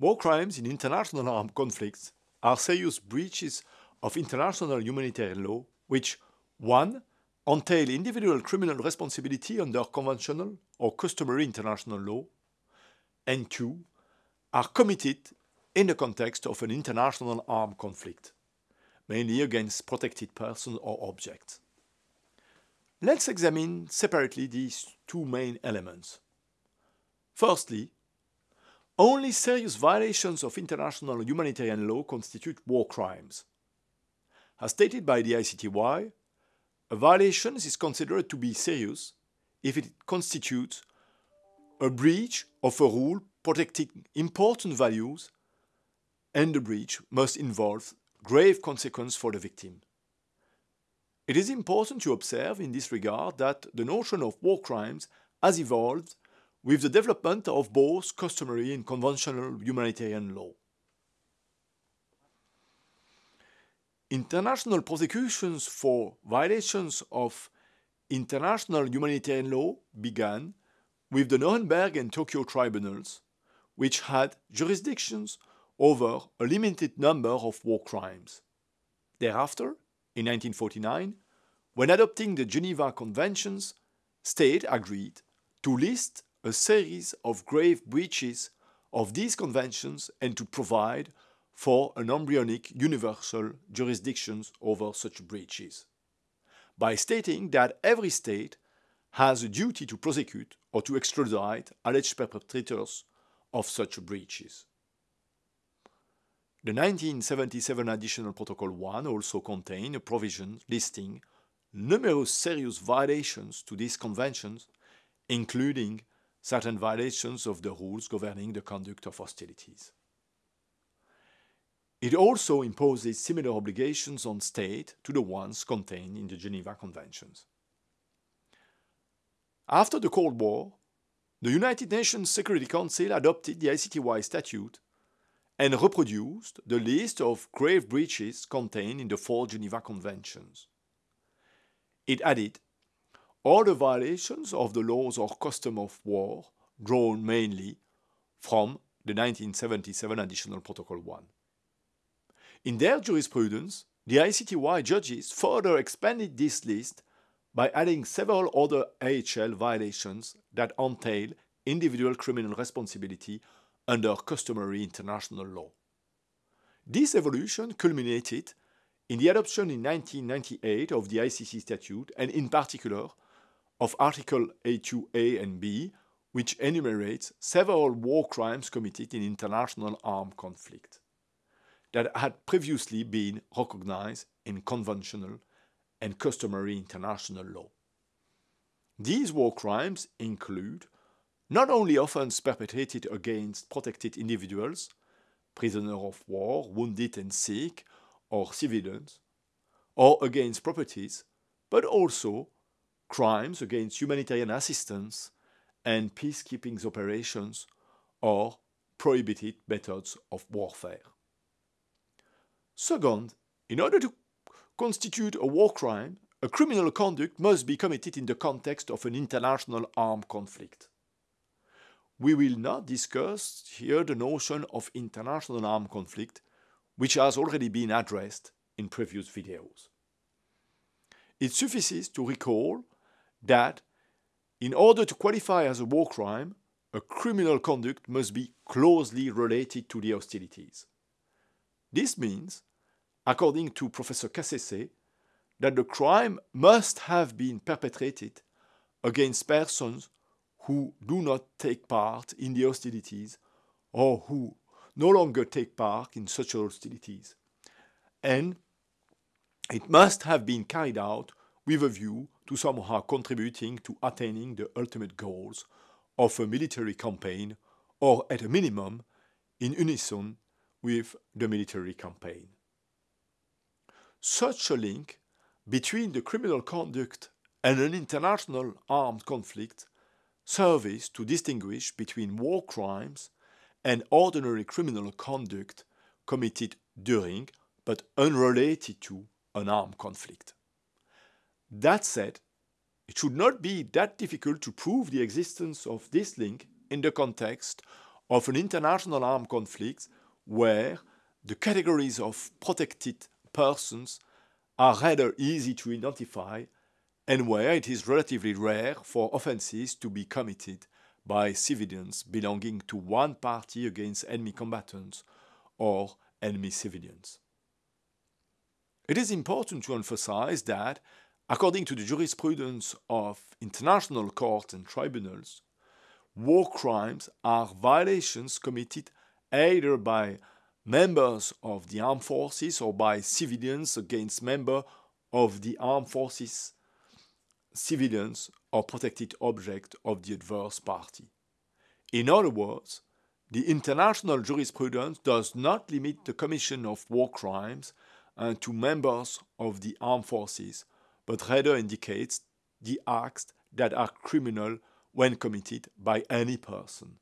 War crimes in international armed conflicts are serious breaches of international humanitarian law which 1. entail individual criminal responsibility under conventional or customary international law, and 2. are committed in the context of an international armed conflict, mainly against protected persons or objects. Let's examine separately these two main elements. Firstly, only serious violations of international humanitarian law constitute war crimes. As stated by the ICTY, a violation is considered to be serious if it constitutes a breach of a rule protecting important values and the breach must involve grave consequence for the victim. It is important to observe in this regard that the notion of war crimes has evolved with the development of both customary and conventional humanitarian law. International prosecutions for violations of international humanitarian law began with the Nuremberg and Tokyo tribunals, which had jurisdictions over a limited number of war crimes. Thereafter, in 1949, when adopting the Geneva Conventions, states agreed to list a series of grave breaches of these conventions and to provide for an embryonic universal jurisdiction over such breaches, by stating that every state has a duty to prosecute or to extradite alleged perpetrators of such breaches. The 1977 Additional Protocol 1 also contained a provision listing numerous serious violations to these conventions, including certain violations of the rules governing the conduct of hostilities. It also imposes similar obligations on states to the ones contained in the Geneva Conventions. After the Cold War, the United Nations Security Council adopted the ICTY statute and reproduced the list of grave breaches contained in the four Geneva Conventions. It added all the violations of the laws or custom of war drawn mainly from the 1977 Additional Protocol 1. In their jurisprudence, the ICTY judges further expanded this list by adding several other IHL violations that entail individual criminal responsibility under customary international law. This evolution culminated in the adoption in 1998 of the ICC statute and in particular of Article 8(2)(a) and B, which enumerates several war crimes committed in international armed conflict that had previously been recognized in conventional and customary international law. These war crimes include not only offenses perpetrated against protected individuals, prisoners of war, wounded and sick, or civilians, or against properties, but also crimes against humanitarian assistance and peacekeeping operations or prohibited methods of warfare. Second, in order to constitute a war crime, a criminal conduct must be committed in the context of an international armed conflict. We will not discuss here the notion of international armed conflict, which has already been addressed in previous videos. It suffices to recall that in order to qualify as a war crime, a criminal conduct must be closely related to the hostilities. This means according to Professor Cassese, that the crime must have been perpetrated against persons who do not take part in the hostilities or who no longer take part in such hostilities. And it must have been carried out with a view to somehow contributing to attaining the ultimate goals of a military campaign or at a minimum in unison with the military campaign. Such a link between the criminal conduct and an international armed conflict serves to distinguish between war crimes and ordinary criminal conduct committed during but unrelated to an armed conflict. That said, it should not be that difficult to prove the existence of this link in the context of an international armed conflict where the categories of protected persons are rather easy to identify and where it is relatively rare for offenses to be committed by civilians belonging to one party against enemy combatants or enemy civilians. It is important to emphasize that, according to the jurisprudence of international courts and tribunals, war crimes are violations committed either by members of the armed forces or by civilians against members of the armed forces, civilians or protected object of the adverse party. In other words, the international jurisprudence does not limit the commission of war crimes uh, to members of the armed forces, but rather indicates the acts that are criminal when committed by any person.